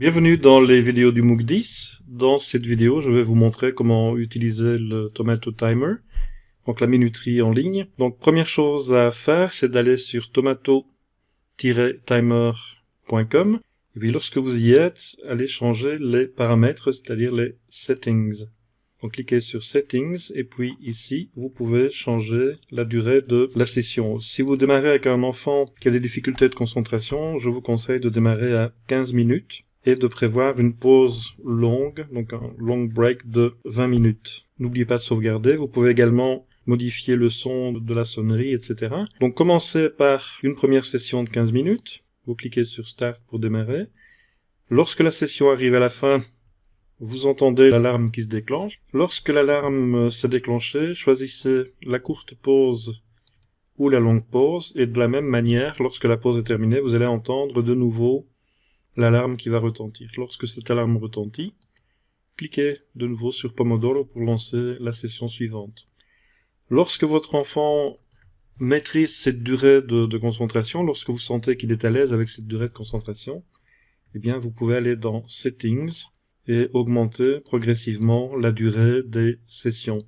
Bienvenue dans les vidéos du MOOC 10. Dans cette vidéo, je vais vous montrer comment utiliser le Tomato Timer, donc la minuterie en ligne. Donc première chose à faire, c'est d'aller sur tomato-timer.com et puis lorsque vous y êtes, allez changer les paramètres, c'est-à-dire les settings. Donc cliquez sur Settings et puis ici, vous pouvez changer la durée de la session. Si vous démarrez avec un enfant qui a des difficultés de concentration, je vous conseille de démarrer à 15 minutes et de prévoir une pause longue, donc un long break de 20 minutes. N'oubliez pas de sauvegarder. Vous pouvez également modifier le son de la sonnerie, etc. Donc commencez par une première session de 15 minutes. Vous cliquez sur Start pour démarrer. Lorsque la session arrive à la fin, vous entendez l'alarme qui se déclenche. Lorsque l'alarme s'est déclenchée, choisissez la courte pause ou la longue pause, et de la même manière, lorsque la pause est terminée, vous allez entendre de nouveau l'alarme qui va retentir. Lorsque cette alarme retentit, cliquez de nouveau sur Pomodoro pour lancer la session suivante. Lorsque votre enfant maîtrise cette durée de, concentration, lorsque vous sentez qu'il est à l'aise avec cette durée de concentration, eh bien vous pouvez aller dans Settings et augmenter progressivement la durée des sessions.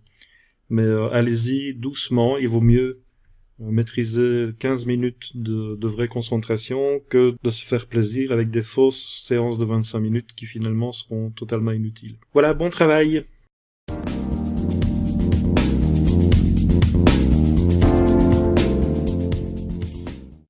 Mais euh, allez-y doucement, il vaut mieux maîtriser 15 minutes de, de, vraie concentration que de se faire plaisir avec des fausses séances de 25 minutes qui finalement seront totalement inutiles. Voilà, bon travail